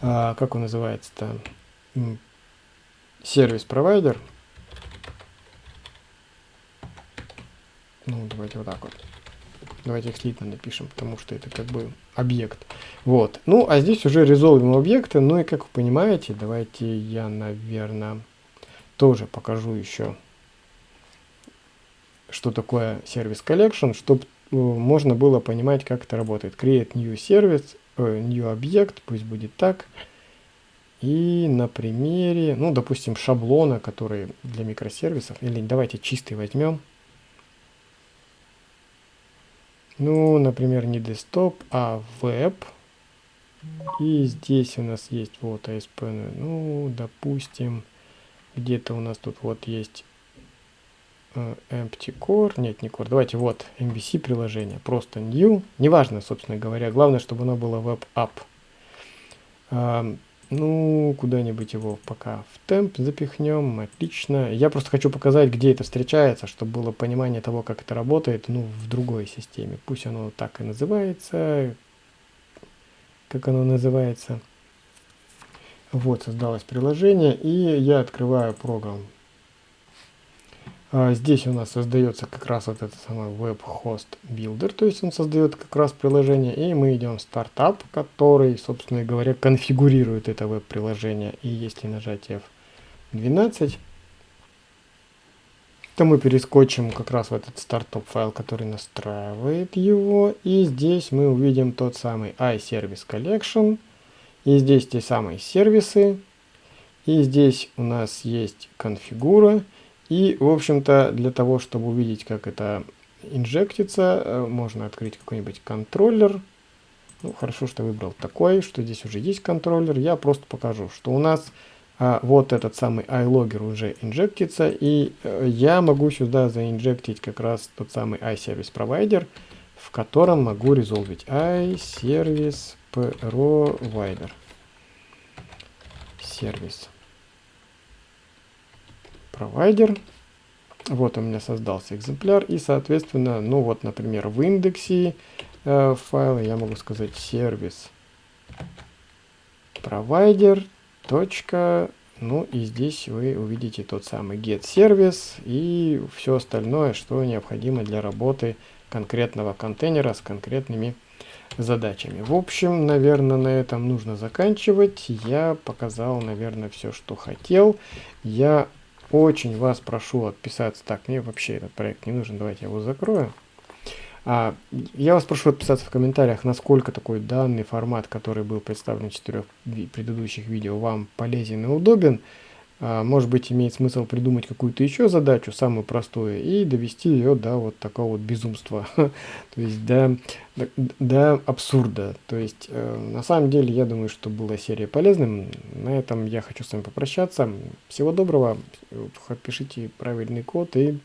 А, как он называется-то? Сервис-провайдер. Ну, давайте вот так вот. Давайте их слитно напишем, потому что это как бы объект. Вот. Ну, а здесь уже резолвим объекты. Ну и как вы понимаете, давайте я, наверное, тоже покажу еще, что такое сервис collection, чтобы можно было понимать, как это работает. Create new service, э, new объект, пусть будет так. И на примере, ну, допустим, шаблона, который для микросервисов, или давайте чистый возьмем. Ну, например, не desktop, а веб. И здесь у нас есть вот ASP, ну, допустим, где-то у нас тут вот есть э, empty core, нет, не core, давайте вот MVC приложение, просто new, неважно, собственно говоря, главное, чтобы оно было web app. Ну, куда-нибудь его пока в темп запихнем, отлично. Я просто хочу показать, где это встречается, чтобы было понимание того, как это работает, ну, в другой системе. Пусть оно так и называется, как оно называется. Вот, создалось приложение, и я открываю программу здесь у нас создается как раз вот этот самый Web Host Builder, то есть он создает как раз приложение, и мы идем в стартап, который, собственно говоря, конфигурирует это веб-приложение. И если нажать F12, то мы перескочим как раз в этот стартап файл, который настраивает его, и здесь мы увидим тот самый iService Collection, и здесь те самые сервисы, и здесь у нас есть конфигура, и, в общем-то, для того, чтобы увидеть, как это инжектится, э, можно открыть какой-нибудь контроллер. Ну, хорошо, что выбрал такой, что здесь уже есть контроллер. Я просто покажу, что у нас а, вот этот самый iLogger уже инжектится, и а, я могу сюда заинжектить как раз тот самый iService Provider, в котором могу резолвить iService Provider. Сервис провайдер. Вот у меня создался экземпляр. И, соответственно, ну вот, например, в индексе э, файла я могу сказать сервис провайдер. Ну и здесь вы увидите тот самый get сервис и все остальное, что необходимо для работы конкретного контейнера с конкретными задачами. В общем, наверное, на этом нужно заканчивать. Я показал, наверное, все, что хотел. Я очень вас прошу отписаться. Так, мне вообще этот проект не нужен, давайте я его закрою. А, я вас прошу отписаться в комментариях, насколько такой данный формат, который был представлен в четырех предыдущих видео, вам полезен и удобен. А, может быть, имеет смысл придумать какую-то еще задачу, самую простую, и довести ее до вот такого вот безумства, то есть до, до, до абсурда. То есть, э, на самом деле, я думаю, что была серия полезным. На этом я хочу с вами попрощаться. Всего доброго, пишите правильный код и